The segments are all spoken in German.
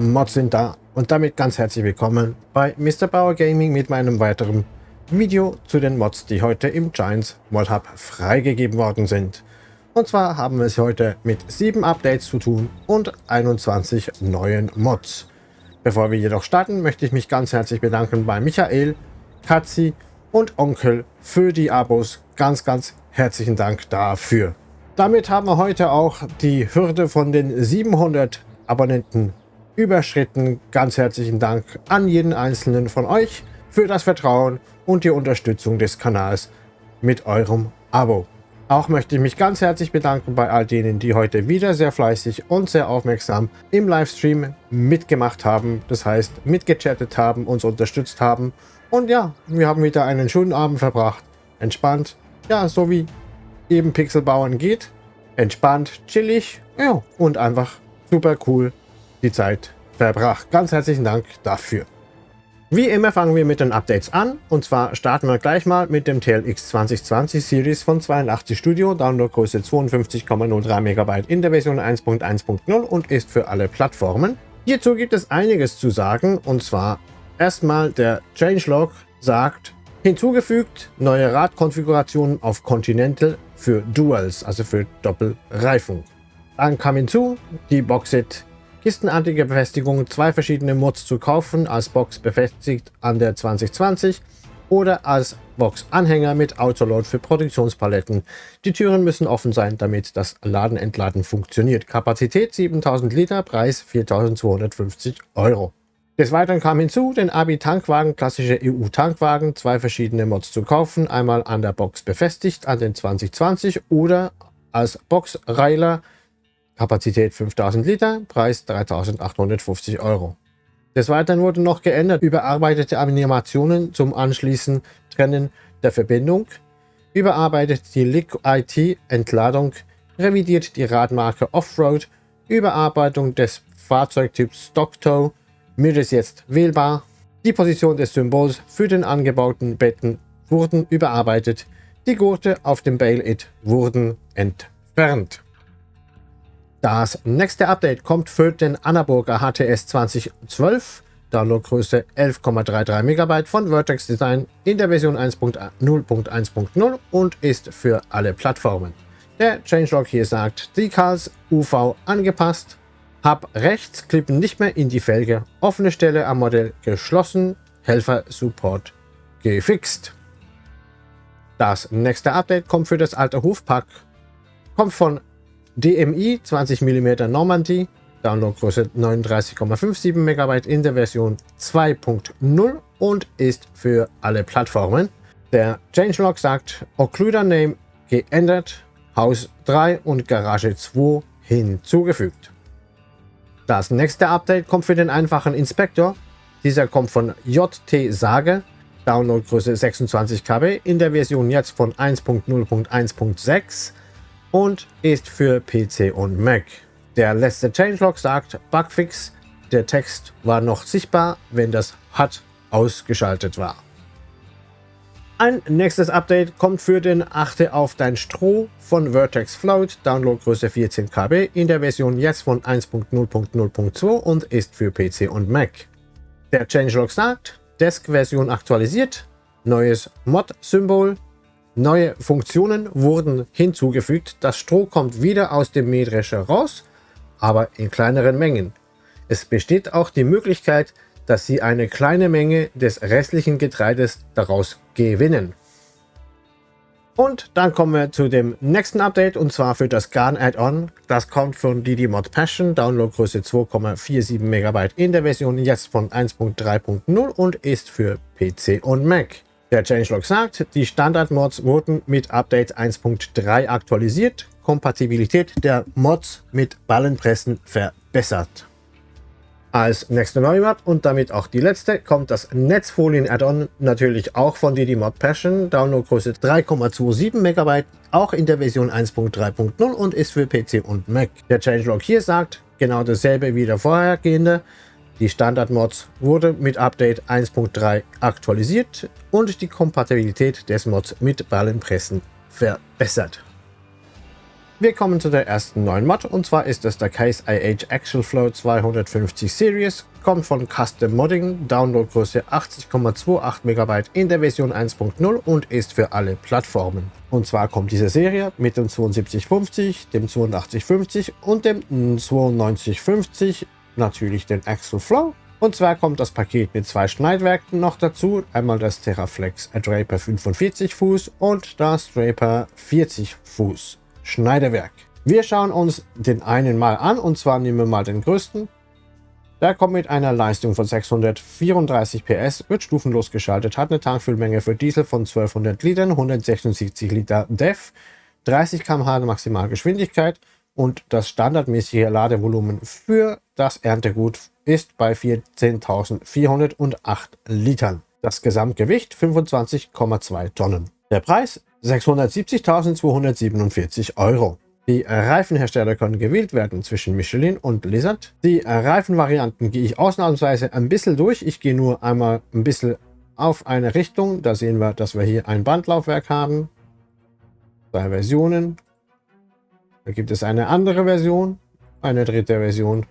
Mods sind da und damit ganz herzlich willkommen bei Mr. Bauer Gaming mit meinem weiteren Video zu den Mods, die heute im Giants Mod Hub freigegeben worden sind. Und zwar haben wir es heute mit 7 Updates zu tun und 21 neuen Mods. Bevor wir jedoch starten, möchte ich mich ganz herzlich bedanken bei Michael, Katzi und Onkel für die Abos. Ganz, ganz herzlichen Dank dafür. Damit haben wir heute auch die Hürde von den 700 Abonnenten überschritten. Ganz herzlichen Dank an jeden einzelnen von euch für das Vertrauen und die Unterstützung des Kanals mit eurem Abo. Auch möchte ich mich ganz herzlich bedanken bei all denen, die heute wieder sehr fleißig und sehr aufmerksam im Livestream mitgemacht haben. Das heißt, mitgechattet haben, uns unterstützt haben. Und ja, wir haben wieder einen schönen Abend verbracht. Entspannt. Ja, so wie eben Pixel bauen geht. Entspannt, chillig. Ja, und einfach super cool die Zeit verbracht. Ganz herzlichen Dank dafür. Wie immer fangen wir mit den Updates an und zwar starten wir gleich mal mit dem TLX 2020 Series von 82 Studio, Downloadgröße 52,03 MB in der Version 1.1.0 und ist für alle Plattformen. Hierzu gibt es einiges zu sagen und zwar erstmal der Changelog sagt, hinzugefügt neue Radkonfigurationen auf Continental für Duals, also für Doppelreifung. Dann kam hinzu die Boxit kistenartige Befestigung, zwei verschiedene Mods zu kaufen, als Box befestigt an der 2020 oder als Box-Anhänger mit Autoload für Produktionspaletten. Die Türen müssen offen sein, damit das Laden-Entladen funktioniert. Kapazität 7000 Liter, Preis 4250 Euro. Des Weiteren kam hinzu, den Abi-Tankwagen, klassische EU-Tankwagen, zwei verschiedene Mods zu kaufen, einmal an der Box befestigt an den 2020 oder als Box-Reiler Kapazität 5000 Liter, Preis 3850 Euro. Des Weiteren wurden noch geändert überarbeitete Animationen zum Anschließen Trennen der Verbindung, überarbeitet die LIC-IT Entladung, revidiert die Radmarke Offroad, Überarbeitung des Fahrzeugtyps Stocktow, Mir ist jetzt wählbar, die Position des Symbols für den angebauten Betten wurden überarbeitet, die Gurte auf dem Bail-It wurden entfernt. Das nächste Update kommt für den Annaburger HTS 2012, Downloadgröße 11,33 MB von Vertex Design in der Version 1.0.1.0 und ist für alle Plattformen. Der Changelog hier sagt, Decals UV angepasst, Hub rechts klippen nicht mehr in die Felge, offene Stelle am Modell geschlossen, Helfer Support gefixt. Das nächste Update kommt für das alte Hofpack, kommt von DMI 20 mm Normandy, Downloadgröße 39,57 MB in der Version 2.0 und ist für alle Plattformen. Der Changelog sagt Occluder Name geändert, Haus 3 und Garage 2 hinzugefügt. Das nächste Update kommt für den einfachen Inspektor. Dieser kommt von JT Sage, Downloadgröße 26 KB in der Version jetzt von 1.0.1.6 und ist für PC und Mac. Der letzte Changelog sagt Bugfix, der Text war noch sichtbar, wenn das HUD ausgeschaltet war. Ein nächstes Update kommt für den Achte auf dein Stroh von Vertex Float, Downloadgröße 14 KB in der Version jetzt von 1.0.0.2 und ist für PC und Mac. Der Changelog sagt, Desk-Version aktualisiert, neues Mod-Symbol, Neue Funktionen wurden hinzugefügt. Das Stroh kommt wieder aus dem Mähdrescher raus, aber in kleineren Mengen. Es besteht auch die Möglichkeit, dass Sie eine kleine Menge des restlichen Getreides daraus gewinnen. Und dann kommen wir zu dem nächsten Update und zwar für das Garn Add-on. Das kommt von Didi Mod Passion, Downloadgröße 2,47 MB in der Version jetzt von 1.3.0 und ist für PC und Mac. Der Changelog sagt, die Standard-Mods wurden mit Update 1.3 aktualisiert, Kompatibilität der Mods mit Ballenpressen verbessert. Als nächste neue Mod und damit auch die letzte kommt das Netzfolien-Add-on natürlich auch von DD Mod Passion, Downloadgröße 3,27 MB, auch in der Version 1.3.0 und ist für PC und Mac. Der Changelog hier sagt genau dasselbe wie der vorhergehende, die Standard-Mods wurde mit Update 1.3 aktualisiert und die Kompatibilität des Mods mit Ballenpressen verbessert. Wir kommen zu der ersten neuen Mod und zwar ist es der Case IH Actual Flow 250 Series, kommt von Custom Modding, Downloadgröße 80,28 MB in der Version 1.0 und ist für alle Plattformen. Und zwar kommt diese Serie mit dem 7250, dem 8250 und dem 9250, natürlich den Actual Flow. Und zwar kommt das Paket mit zwei Schneidwerken noch dazu, einmal das Terraflex Draper 45 Fuß und das Draper 40 Fuß. Schneiderwerk. Wir schauen uns den einen mal an und zwar nehmen wir mal den größten. Der kommt mit einer Leistung von 634 PS, wird stufenlos geschaltet, hat eine Tankfüllmenge für Diesel von 1200 Litern, 176 Liter DEF, 30 km/h Maximalgeschwindigkeit und das standardmäßige Ladevolumen für das Erntegut ist bei 14.408 Litern. Das Gesamtgewicht 25,2 Tonnen. Der Preis 670.247 Euro. Die Reifenhersteller können gewählt werden zwischen Michelin und Blizzard. Die Reifenvarianten gehe ich ausnahmsweise ein bisschen durch. Ich gehe nur einmal ein bisschen auf eine Richtung. Da sehen wir, dass wir hier ein Bandlaufwerk haben. Zwei Versionen. Da gibt es eine andere Version, eine dritte Version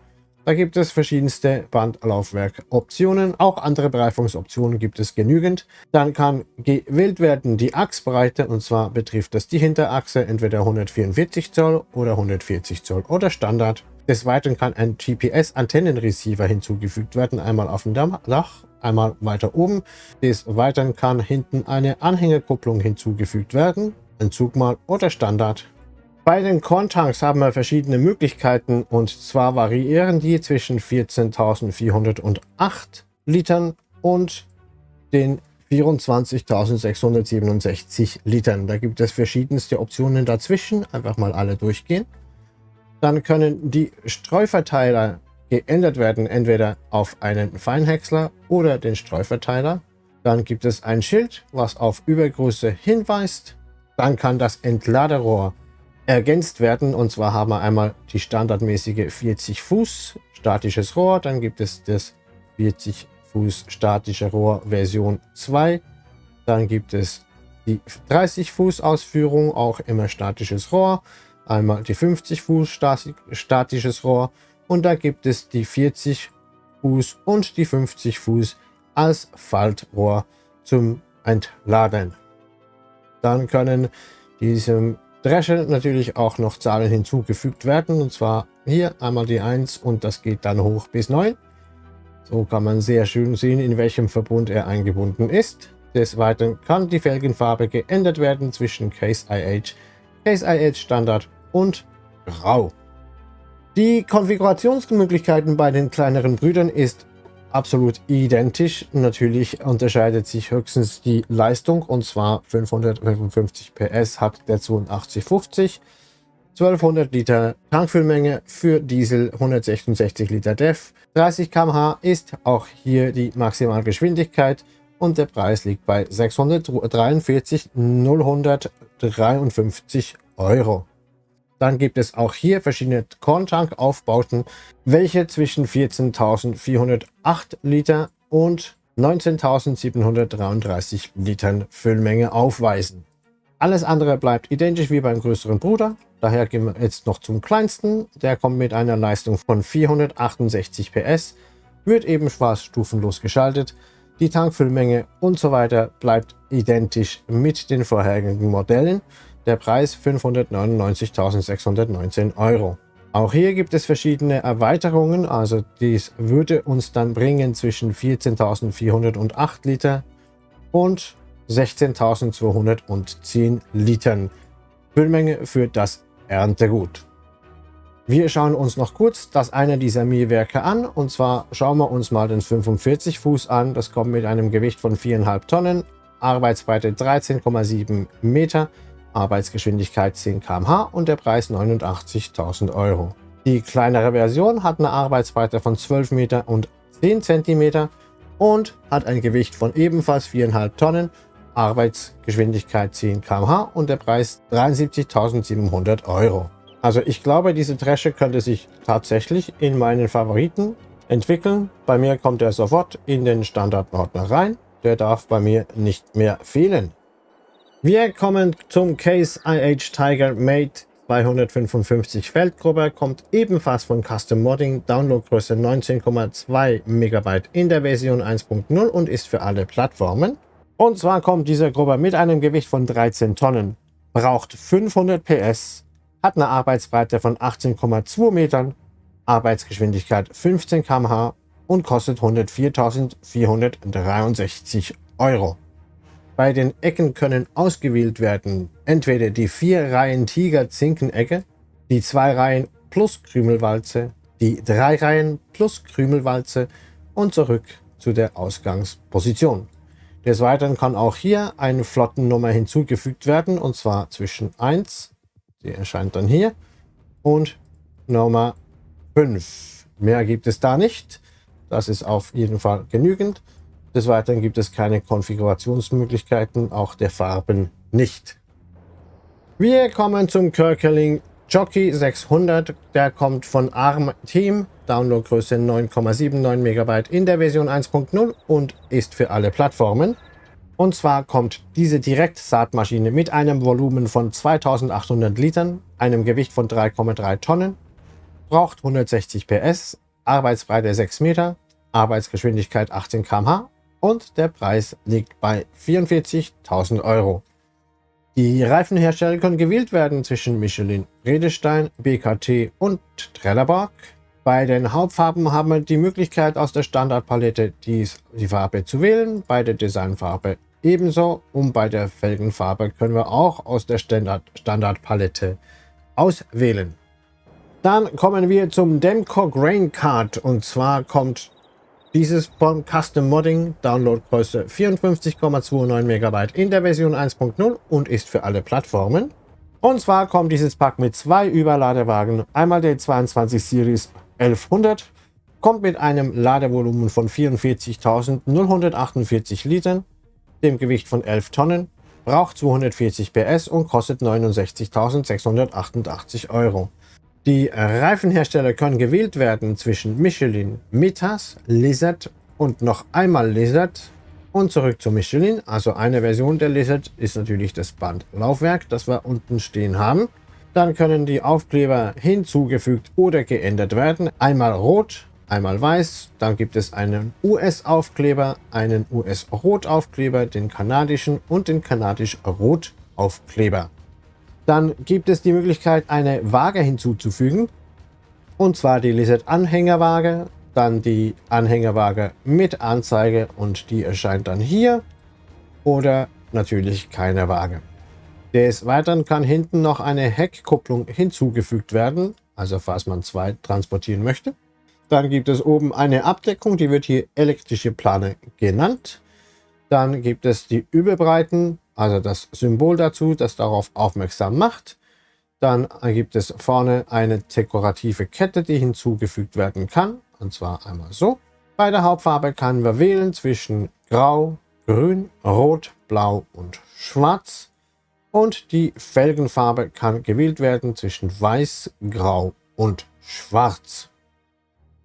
da gibt es verschiedenste Bandlaufwerkoptionen. Auch andere Bereifungsoptionen gibt es genügend. Dann kann gewählt werden die Achsbreite und zwar betrifft das die Hinterachse entweder 144 Zoll oder 140 Zoll oder Standard. Des Weiteren kann ein GPS-Antennenreceiver hinzugefügt werden, einmal auf dem Dach, einmal weiter oben. Des Weiteren kann hinten eine Anhängerkupplung hinzugefügt werden, ein Zugmal oder Standard. Bei den Korntanks haben wir verschiedene Möglichkeiten und zwar variieren die zwischen 14.408 Litern und den 24.667 Litern. Da gibt es verschiedenste Optionen dazwischen. Einfach mal alle durchgehen. Dann können die Streuverteiler geändert werden, entweder auf einen Feinhäcksler oder den Streuverteiler. Dann gibt es ein Schild, was auf Übergröße hinweist. Dann kann das Entladerohr ergänzt werden. Und zwar haben wir einmal die standardmäßige 40 Fuß statisches Rohr. Dann gibt es das 40 Fuß statische Rohr Version 2. Dann gibt es die 30 Fuß Ausführung, auch immer statisches Rohr. Einmal die 50 Fuß statisches Rohr. Und da gibt es die 40 Fuß und die 50 Fuß als Faltrohr zum Entladen. Dann können diesem Dresche natürlich auch noch Zahlen hinzugefügt werden. Und zwar hier einmal die 1 und das geht dann hoch bis 9. So kann man sehr schön sehen, in welchem Verbund er eingebunden ist. Des Weiteren kann die Felgenfarbe geändert werden zwischen Case IH, Case IH Standard und Grau. Die Konfigurationsmöglichkeiten bei den kleineren Brüdern ist absolut identisch. Natürlich unterscheidet sich höchstens die Leistung und zwar 555 PS hat der 8250. 1200 Liter Tankfüllmenge für Diesel, 166 Liter DEF. 30 km/h ist auch hier die Maximalgeschwindigkeit und der Preis liegt bei 643.053 Euro. Dann gibt es auch hier verschiedene Korntank-Aufbauten, welche zwischen 14.408 Liter und 19.733 Litern Füllmenge aufweisen. Alles andere bleibt identisch wie beim größeren Bruder. Daher gehen wir jetzt noch zum kleinsten. Der kommt mit einer Leistung von 468 PS, wird ebenfalls stufenlos geschaltet. Die Tankfüllmenge und so weiter bleibt identisch mit den vorherigen Modellen. Der Preis 599.619 Euro. Auch hier gibt es verschiedene Erweiterungen, also dies würde uns dann bringen zwischen 14.408 Liter und 16.210 Litern Füllmenge für das Erntegut. Wir schauen uns noch kurz das eine dieser Mähwerke an und zwar schauen wir uns mal den 45 Fuß an. Das kommt mit einem Gewicht von 4,5 Tonnen, Arbeitsbreite 13,7 Meter, Arbeitsgeschwindigkeit 10 km/h und der Preis 89.000 Euro. Die kleinere Version hat eine Arbeitsbreite von 12 Meter und 10 cm und hat ein Gewicht von ebenfalls 4,5 Tonnen, Arbeitsgeschwindigkeit 10 km/h und der Preis 73.700 Euro. Also ich glaube, diese Dresche könnte sich tatsächlich in meinen Favoriten entwickeln. Bei mir kommt er sofort in den Standardordner rein. Der darf bei mir nicht mehr fehlen. Wir kommen zum Case IH Tiger Mate 255 Feldgruppe, kommt ebenfalls von Custom Modding, Downloadgröße 19,2 MB in der Version 1.0 und ist für alle Plattformen. Und zwar kommt diese Gruppe mit einem Gewicht von 13 Tonnen, braucht 500 PS, hat eine Arbeitsbreite von 18,2 Metern, Arbeitsgeschwindigkeit 15 km/h und kostet 104.463 Euro. Bei den Ecken können ausgewählt werden entweder die vier Reihen Tiger-Zinken-Ecke, die zwei Reihen plus Krümelwalze, die drei Reihen plus Krümelwalze und zurück zu der Ausgangsposition. Des Weiteren kann auch hier eine Flottennummer hinzugefügt werden und zwar zwischen 1, die erscheint dann hier, und Nummer 5. Mehr gibt es da nicht. Das ist auf jeden Fall genügend. Des Weiteren gibt es keine Konfigurationsmöglichkeiten, auch der Farben nicht. Wir kommen zum Kirkerling Jockey 600. Der kommt von ARM Team, Downloadgröße 9,79 MB in der Version 1.0 und ist für alle Plattformen. Und zwar kommt diese Direktsaatmaschine mit einem Volumen von 2800 Litern, einem Gewicht von 3,3 Tonnen, braucht 160 PS, Arbeitsbreite 6 Meter, Arbeitsgeschwindigkeit 18 km/h und der Preis liegt bei 44.000 Euro. Die Reifenhersteller können gewählt werden zwischen Michelin, Redestein, BKT und Trelleborg. Bei den Hauptfarben haben wir die Möglichkeit aus der Standardpalette dies, die Farbe zu wählen, bei der Designfarbe ebenso und bei der Felgenfarbe können wir auch aus der Standard Standardpalette auswählen. Dann kommen wir zum Demco Grain Card und zwar kommt dieses von Custom Modding, Downloadgröße 54,29 MB in der Version 1.0 und ist für alle Plattformen. Und zwar kommt dieses Pack mit zwei Überladewagen. Einmal der 22 Series 1100, kommt mit einem Ladevolumen von 44.048 Litern, dem Gewicht von 11 Tonnen, braucht 240 PS und kostet 69.688 Euro. Die Reifenhersteller können gewählt werden zwischen Michelin, Mitas, Lizard und noch einmal Lizard und zurück zu Michelin. Also eine Version der Lizard ist natürlich das Bandlaufwerk, das wir unten stehen haben. Dann können die Aufkleber hinzugefügt oder geändert werden. Einmal rot, einmal weiß. Dann gibt es einen US-Aufkleber, einen US-Rot-Aufkleber, den kanadischen und den kanadisch-Rot-Aufkleber. Dann gibt es die Möglichkeit, eine Waage hinzuzufügen. Und zwar die Lizard Anhängerwaage, dann die Anhängerwaage mit Anzeige und die erscheint dann hier. Oder natürlich keine Waage. Des Weiteren kann hinten noch eine Heckkupplung hinzugefügt werden, also falls man zwei transportieren möchte. Dann gibt es oben eine Abdeckung, die wird hier elektrische Plane genannt. Dann gibt es die Überbreiten, also das Symbol dazu, das darauf aufmerksam macht. Dann gibt es vorne eine dekorative Kette, die hinzugefügt werden kann. Und zwar einmal so. Bei der Hauptfarbe können wir wählen zwischen Grau, Grün, Rot, Blau und Schwarz. Und die Felgenfarbe kann gewählt werden zwischen Weiß, Grau und Schwarz.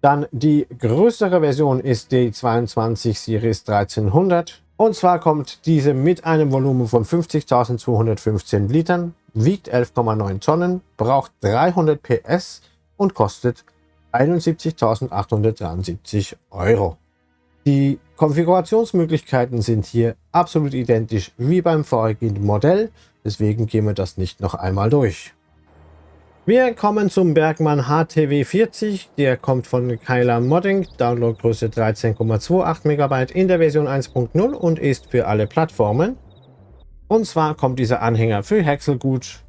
Dann die größere Version ist die 22 Series 1300. Und zwar kommt diese mit einem Volumen von 50.215 Litern, wiegt 11,9 Tonnen, braucht 300 PS und kostet 71.873 Euro. Die Konfigurationsmöglichkeiten sind hier absolut identisch wie beim vorigen Modell, deswegen gehen wir das nicht noch einmal durch. Wir kommen zum Bergmann HTW40. Der kommt von Kyla Modding, Downloadgröße 13,28 MB in der Version 1.0 und ist für alle Plattformen. Und zwar kommt dieser Anhänger für Häckselgut,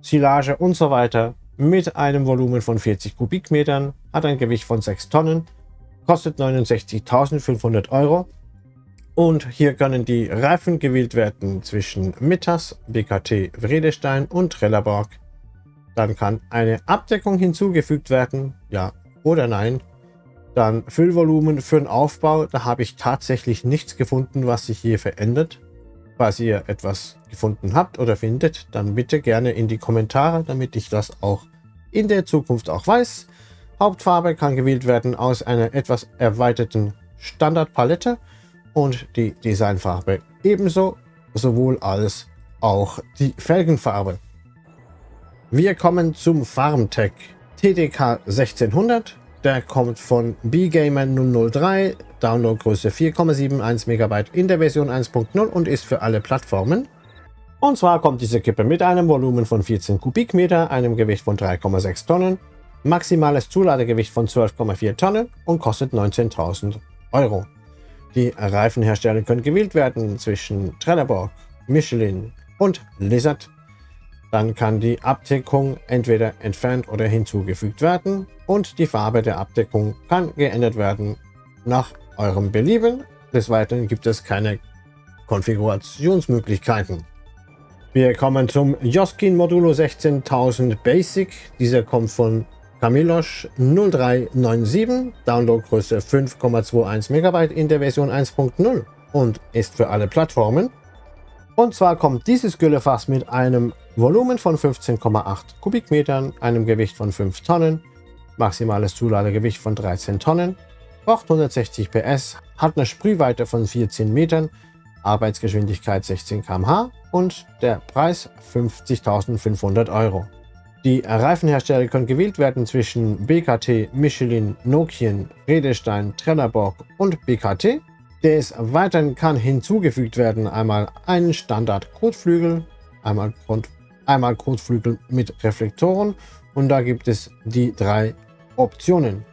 Silage und so weiter mit einem Volumen von 40 Kubikmetern, hat ein Gewicht von 6 Tonnen, kostet 69.500 Euro. Und hier können die Reifen gewählt werden zwischen Mittas, BKT Vredestein und Trelleborg dann kann eine Abdeckung hinzugefügt werden, ja oder nein. Dann Füllvolumen für den Aufbau, da habe ich tatsächlich nichts gefunden, was sich hier verändert. Falls ihr etwas gefunden habt oder findet, dann bitte gerne in die Kommentare, damit ich das auch in der Zukunft auch weiß. Hauptfarbe kann gewählt werden aus einer etwas erweiterten Standardpalette und die Designfarbe ebenso, sowohl als auch die Felgenfarbe. Wir kommen zum Farmtech TDK 1600. Der kommt von BGamer 003, Downloadgröße 4,71 MB in der Version 1.0 und ist für alle Plattformen. Und zwar kommt diese Kippe mit einem Volumen von 14 Kubikmeter, einem Gewicht von 3,6 Tonnen, maximales Zuladegewicht von 12,4 Tonnen und kostet 19.000 Euro. Die Reifenhersteller können gewählt werden zwischen Trelleborg, Michelin und Lizard. Dann kann die Abdeckung entweder entfernt oder hinzugefügt werden und die Farbe der Abdeckung kann geändert werden nach eurem Belieben. Des Weiteren gibt es keine Konfigurationsmöglichkeiten. Wir kommen zum Joskin Modulo 16000 Basic. Dieser kommt von Camilosch 0397, Downloadgröße 5,21 MB in der Version 1.0 und ist für alle Plattformen. Und zwar kommt dieses Güllefass mit einem Volumen von 15,8 Kubikmetern, einem Gewicht von 5 Tonnen, maximales Zuladegewicht von 13 Tonnen, braucht 160 PS, hat eine Sprühweite von 14 Metern, Arbeitsgeschwindigkeit 16 km/h und der Preis 50.500 Euro. Die Reifenhersteller können gewählt werden zwischen BKT, Michelin, Nokian, Redestein, Trelleborg und BKT. Des Weiteren kann hinzugefügt werden einmal ein Standard-Kotflügel, einmal, einmal Kotflügel mit Reflektoren und da gibt es die drei Optionen.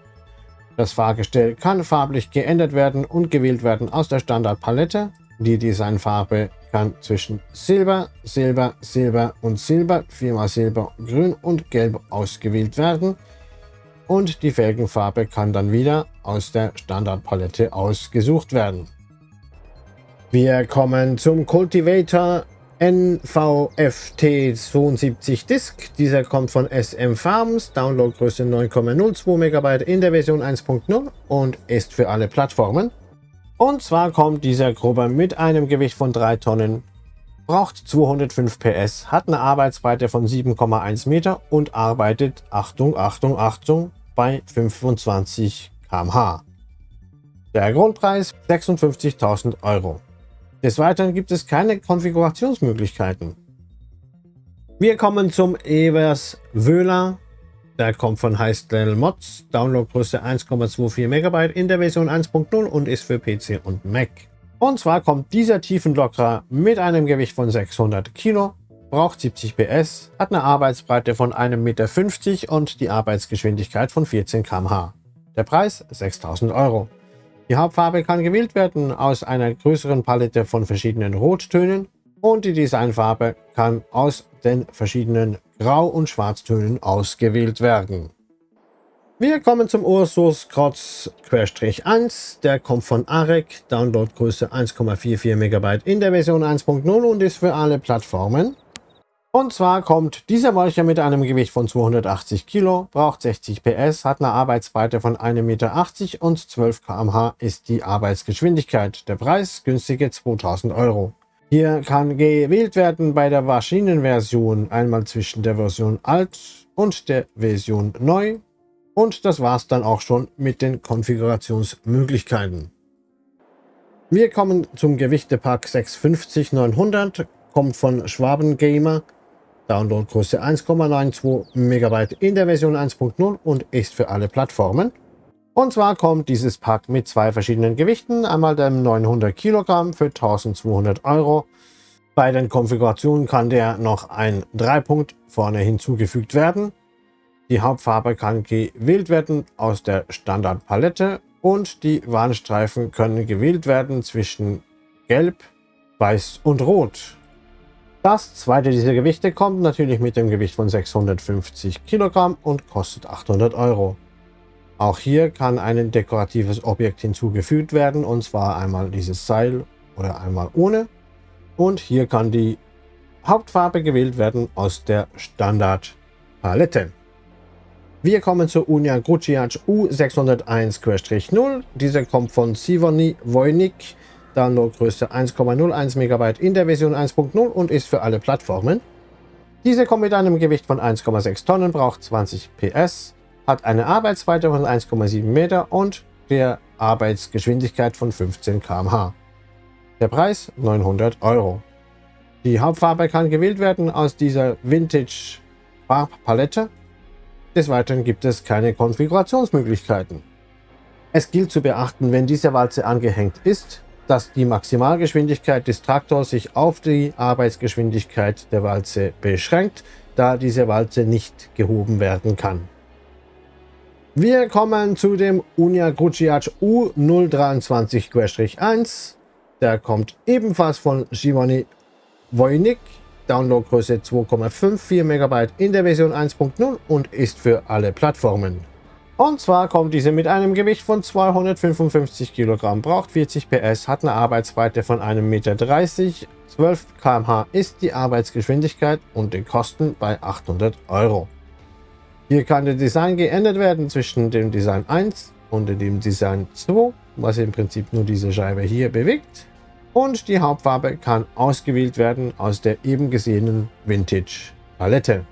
Das Fahrgestell kann farblich geändert werden und gewählt werden aus der Standardpalette. Die Designfarbe kann zwischen Silber, Silber, Silber und Silber, viermal Silber, Grün und Gelb ausgewählt werden. Und die Felgenfarbe kann dann wieder aus der Standardpalette ausgesucht werden. Wir kommen zum Cultivator NVFT72 Disk. Dieser kommt von SM Farms, Downloadgröße 9,02 MB in der Version 1.0 und ist für alle Plattformen. Und zwar kommt dieser Grubber mit einem Gewicht von 3 Tonnen, braucht 205 PS, hat eine Arbeitsbreite von 7,1 Meter und arbeitet, Achtung, Achtung, Achtung, bei 25 km/h. Der Grundpreis 56.000 Euro. Des Weiteren gibt es keine Konfigurationsmöglichkeiten. Wir kommen zum Evers Wöhler. Der kommt von Heistel Mods, Downloadgröße 1,24 MB in der Version 1.0 und ist für PC und Mac. Und zwar kommt dieser Tiefenlockerer mit einem Gewicht von 600 Kilo, braucht 70 PS, hat eine Arbeitsbreite von 1,50 Meter und die Arbeitsgeschwindigkeit von 14 km/h. Der Preis 6000 Euro. Die Hauptfarbe kann gewählt werden aus einer größeren Palette von verschiedenen Rottönen und die Designfarbe kann aus den verschiedenen Grau- und Schwarztönen ausgewählt werden. Wir kommen zum Ursus Krotz 1. Der kommt von Arek, Downloadgröße 1,44 MB in der Version 1.0 und ist für alle Plattformen. Und zwar kommt dieser Molcher mit einem Gewicht von 280 Kilo, braucht 60 PS, hat eine Arbeitsbreite von 1,80 Meter und 12 km/h ist die Arbeitsgeschwindigkeit. Der Preis günstige 2000 Euro. Hier kann gewählt werden bei der Maschinenversion einmal zwischen der Version alt und der Version neu. Und das war es dann auch schon mit den Konfigurationsmöglichkeiten. Wir kommen zum Gewichtepack 650 900, kommt von Schwaben Gamer Downloadgröße 1,92 MB in der Version 1.0 und ist für alle Plattformen. Und zwar kommt dieses Pack mit zwei verschiedenen Gewichten, einmal dem 900 Kilogramm für 1200 Euro. Bei den Konfigurationen kann der noch ein Dreipunkt vorne hinzugefügt werden. Die Hauptfarbe kann gewählt werden aus der Standardpalette und die Warnstreifen können gewählt werden zwischen Gelb, Weiß und Rot. Das zweite dieser Gewichte kommt natürlich mit dem Gewicht von 650 Kilogramm und kostet 800 Euro. Auch hier kann ein dekoratives Objekt hinzugefügt werden und zwar einmal dieses Seil oder einmal ohne. Und hier kann die Hauptfarbe gewählt werden aus der Standardpalette. Wir kommen zur Unia Gruciac U601-0. Dieser kommt von Sivoni Wojnik Downloadgröße 1,01 MB in der Version 1.0 und ist für alle Plattformen. Diese kommt mit einem Gewicht von 1,6 Tonnen, braucht 20 PS, hat eine Arbeitsweite von 1,7 Meter und der Arbeitsgeschwindigkeit von 15 km/h. Der Preis 900 Euro. Die Hauptfarbe kann gewählt werden aus dieser Vintage Farbpalette. Des Weiteren gibt es keine Konfigurationsmöglichkeiten. Es gilt zu beachten, wenn diese Walze angehängt ist, dass die Maximalgeschwindigkeit des Traktors sich auf die Arbeitsgeschwindigkeit der Walze beschränkt, da diese Walze nicht gehoben werden kann. Wir kommen zu dem Unia Gruciac U023-1. Der kommt ebenfalls von Giovanni Wojnik. Downloadgröße 2,54 MB in der Version 1.0 und ist für alle Plattformen. Und zwar kommt diese mit einem Gewicht von 255 Kilogramm, braucht 40 PS, hat eine Arbeitsbreite von 1,30 Meter, 12 km/h ist die Arbeitsgeschwindigkeit und die Kosten bei 800 Euro. Hier kann der Design geändert werden zwischen dem Design 1 und dem Design 2, was im Prinzip nur diese Scheibe hier bewegt. Und die Hauptfarbe kann ausgewählt werden aus der eben gesehenen Vintage Palette.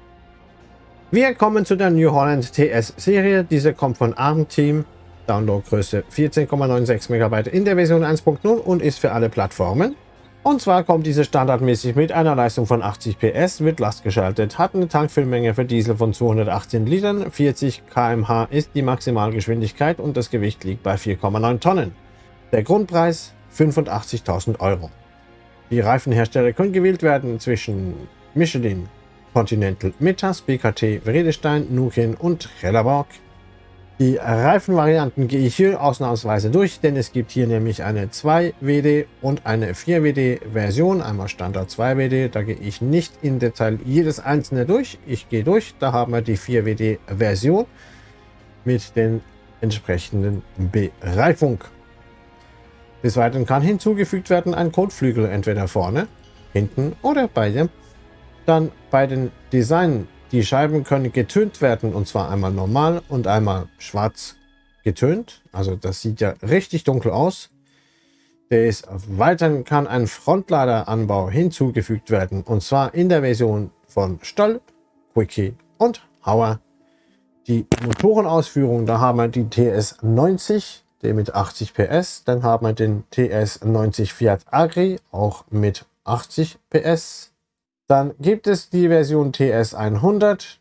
Wir kommen zu der New Holland TS Serie. Diese kommt von ARM Team. Downloadgröße 14,96 MB in der Version 1.0 und ist für alle Plattformen. Und zwar kommt diese standardmäßig mit einer Leistung von 80 PS, wird lastgeschaltet, hat eine Tankfüllmenge für Diesel von 218 Litern, 40 km/h ist die Maximalgeschwindigkeit und das Gewicht liegt bei 4,9 Tonnen. Der Grundpreis 85.000 Euro. Die Reifenhersteller können gewählt werden zwischen Michelin, Continental Metas, BKT, Vredestein, Nukin und Trelleborg. Die Reifenvarianten gehe ich hier ausnahmsweise durch, denn es gibt hier nämlich eine 2WD und eine 4WD Version, einmal Standard 2WD, da gehe ich nicht in Detail jedes einzelne durch, ich gehe durch, da haben wir die 4WD Version mit den entsprechenden Bereifung. Des Weiteren kann hinzugefügt werden ein Kotflügel entweder vorne, hinten oder beide dann bei den Design. Die Scheiben können getönt werden und zwar einmal normal und einmal schwarz getönt. Also das sieht ja richtig dunkel aus. Des Weiteren kann ein Frontladeranbau hinzugefügt werden und zwar in der Version von Stoll, Quickie und Hauer. Die Motorenausführung, da haben wir die TS90, der mit 80 PS. Dann haben wir den TS90 Fiat Agri, auch mit 80 PS. Dann gibt es die Version TS100,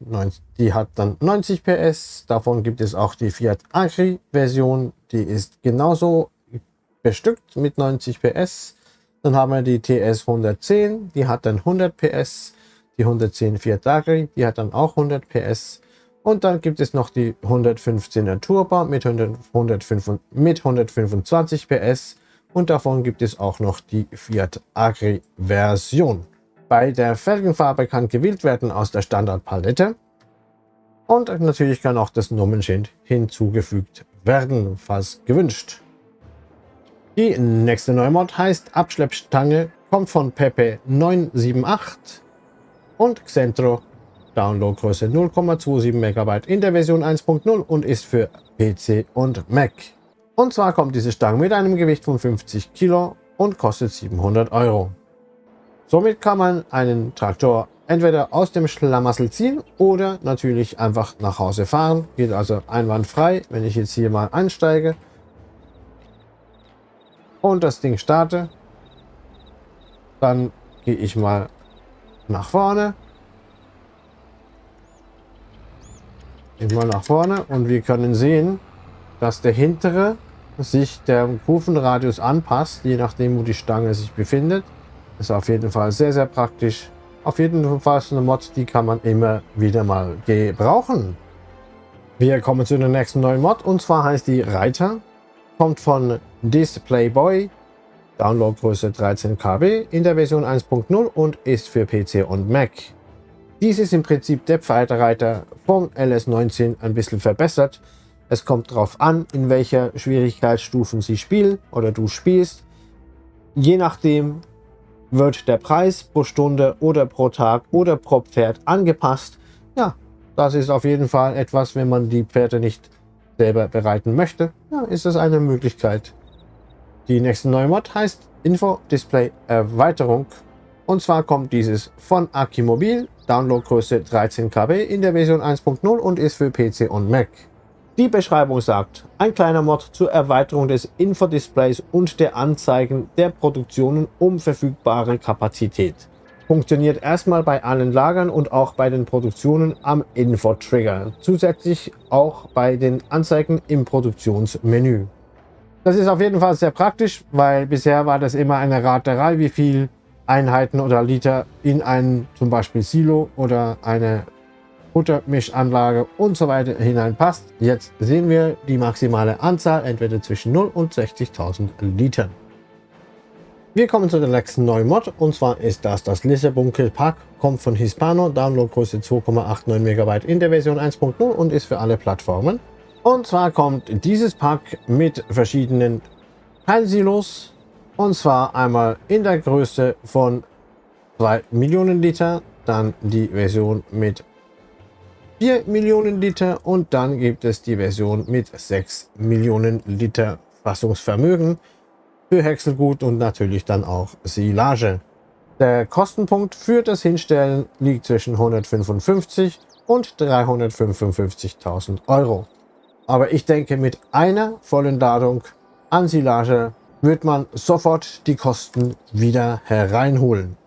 die hat dann 90 PS. Davon gibt es auch die Fiat Agri Version, die ist genauso bestückt mit 90 PS. Dann haben wir die TS110, die hat dann 100 PS. Die 110 Fiat Agri, die hat dann auch 100 PS. Und dann gibt es noch die 115er Turbo mit, 100, 105, mit 125 PS. Und davon gibt es auch noch die Fiat Agri Version. Bei der Felgenfarbe kann gewählt werden aus der Standardpalette. Und natürlich kann auch das Nummernschild hinzugefügt werden, falls gewünscht. Die nächste Neumod heißt Abschleppstange, kommt von Pepe 978 und Xentro, Downloadgröße 0,27 MB in der Version 1.0 und ist für PC und Mac. Und zwar kommt diese Stange mit einem Gewicht von 50 Kilo und kostet 700 Euro. Somit kann man einen Traktor entweder aus dem Schlamassel ziehen oder natürlich einfach nach Hause fahren. Geht also einwandfrei, wenn ich jetzt hier mal einsteige und das Ding starte. Dann gehe ich mal nach vorne. Ich mal nach vorne und wir können sehen, dass der hintere sich der Kurvenradius anpasst, je nachdem wo die Stange sich befindet. Ist auf jeden Fall sehr, sehr praktisch. Auf jeden Fall eine Mod, die kann man immer wieder mal gebrauchen. Wir kommen zu der nächsten neuen Mod und zwar heißt die Reiter. Kommt von Displayboy, Downloadgröße 13 KB in der Version 1.0 und ist für PC und Mac. Dies ist im Prinzip der Pfeilreiter vom LS19 ein bisschen verbessert. Es kommt darauf an, in welcher Schwierigkeitsstufen Sie spielen oder du spielst. Je nachdem wird der Preis pro Stunde oder pro Tag oder pro Pferd angepasst. Ja, das ist auf jeden Fall etwas, wenn man die Pferde nicht selber bereiten möchte, ja, ist es eine Möglichkeit. Die nächste neue Mod heißt Info Display Erweiterung. Und zwar kommt dieses von Akimobil, Downloadgröße 13 KB in der Version 1.0 und ist für PC und Mac. Die Beschreibung sagt, ein kleiner Mod zur Erweiterung des Infodisplays und der Anzeigen der Produktionen um verfügbare Kapazität. Funktioniert erstmal bei allen Lagern und auch bei den Produktionen am Info-Trigger. Zusätzlich auch bei den Anzeigen im Produktionsmenü. Das ist auf jeden Fall sehr praktisch, weil bisher war das immer eine Raterei, wie viel Einheiten oder Liter in ein zum Beispiel Silo oder eine Futtermischanlage und so weiter hineinpasst. Jetzt sehen wir die maximale Anzahl entweder zwischen 0 und 60.000 Litern. Wir kommen zu der nächsten neuen Mod und zwar ist das das Lissabunkel Pack, kommt von Hispano, Downloadgröße 2,89 MB in der Version 1.0 und ist für alle Plattformen. Und zwar kommt dieses Pack mit verschiedenen Teilsilos und zwar einmal in der Größe von 2 Millionen Liter, dann die Version mit 4 Millionen Liter und dann gibt es die Version mit 6 Millionen Liter Fassungsvermögen für Häckselgut und natürlich dann auch Silage. Der Kostenpunkt für das Hinstellen liegt zwischen 155 und 355.000 Euro. Aber ich denke, mit einer vollen Ladung an Silage wird man sofort die Kosten wieder hereinholen.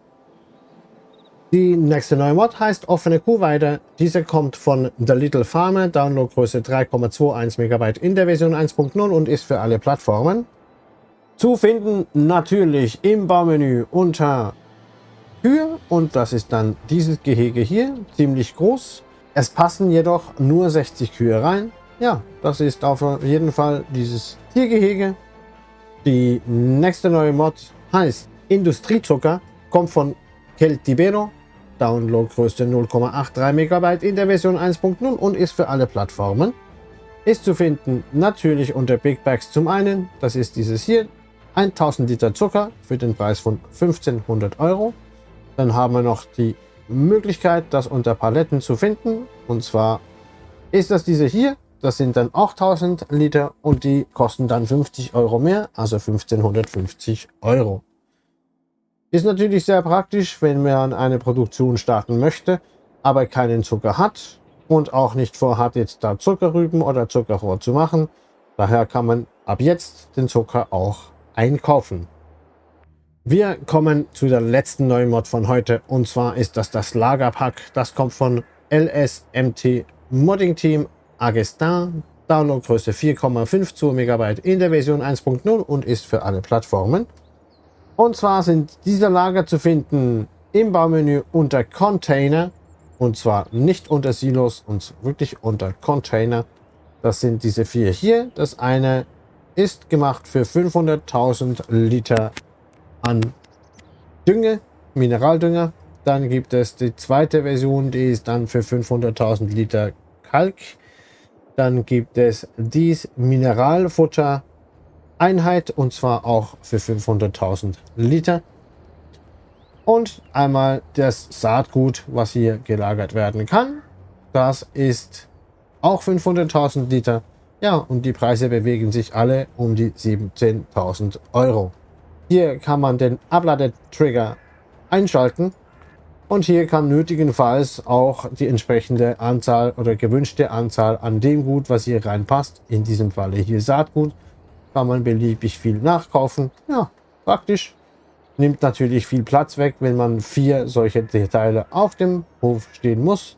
Die nächste neue Mod heißt offene Kuhweide. Diese kommt von The Little Farmer, Downloadgröße 3,21 MB in der Version 1.0 und ist für alle Plattformen. Zu finden natürlich im Baumenü unter Kühe und das ist dann dieses Gehege hier, ziemlich groß. Es passen jedoch nur 60 Kühe rein. Ja, das ist auf jeden Fall dieses Tiergehege. Die nächste neue Mod heißt Industriezucker, kommt von Keltibero Downloadgröße 0,83 MB in der Version 1.0 und ist für alle Plattformen. Ist zu finden natürlich unter Big Bags zum einen, das ist dieses hier, 1000 Liter Zucker für den Preis von 1500 Euro. Dann haben wir noch die Möglichkeit, das unter Paletten zu finden. Und zwar ist das diese hier, das sind dann auch 1000 Liter und die kosten dann 50 Euro mehr, also 1550 Euro. Ist natürlich sehr praktisch, wenn man eine Produktion starten möchte, aber keinen Zucker hat und auch nicht vorhat, jetzt da Zuckerrüben oder Zuckerrohr zu machen. Daher kann man ab jetzt den Zucker auch einkaufen. Wir kommen zu der letzten neuen Mod von heute und zwar ist das das Lagerpack. Das kommt von LSMT Modding Team Agestin. Downloadgröße 4,52 MB in der Version 1.0 und ist für alle Plattformen. Und zwar sind diese Lager zu finden im Baumenü unter Container. Und zwar nicht unter Silos, und wirklich unter Container. Das sind diese vier hier. Das eine ist gemacht für 500.000 Liter an Dünge, Mineraldünger. Dann gibt es die zweite Version, die ist dann für 500.000 Liter Kalk. Dann gibt es dies Mineralfutter Einheit und zwar auch für 500.000 Liter. Und einmal das Saatgut, was hier gelagert werden kann. Das ist auch 500.000 Liter. Ja, und die Preise bewegen sich alle um die 17.000 Euro. Hier kann man den Abladetrigger einschalten und hier kann nötigenfalls auch die entsprechende Anzahl oder gewünschte Anzahl an dem Gut, was hier reinpasst, in diesem Falle hier Saatgut, kann man beliebig viel nachkaufen. Ja, praktisch. Nimmt natürlich viel Platz weg, wenn man vier solche Teile auf dem Hof stehen muss.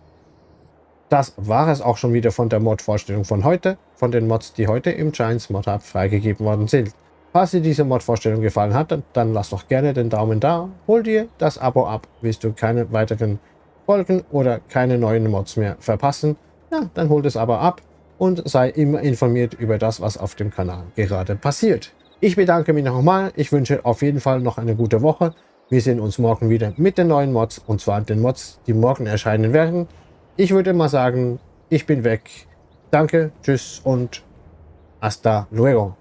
Das war es auch schon wieder von der Mod-Vorstellung von heute, von den Mods, die heute im Giants Mod Hub freigegeben worden sind. Falls dir diese Mod-Vorstellung gefallen hat, dann lass doch gerne den Daumen da, hol dir das Abo ab, willst du keine weiteren Folgen oder keine neuen Mods mehr verpassen, ja, dann hol das Abo ab und sei immer informiert über das, was auf dem Kanal gerade passiert. Ich bedanke mich nochmal. Ich wünsche auf jeden Fall noch eine gute Woche. Wir sehen uns morgen wieder mit den neuen Mods und zwar den Mods, die morgen erscheinen werden. Ich würde mal sagen, ich bin weg. Danke, tschüss und hasta luego.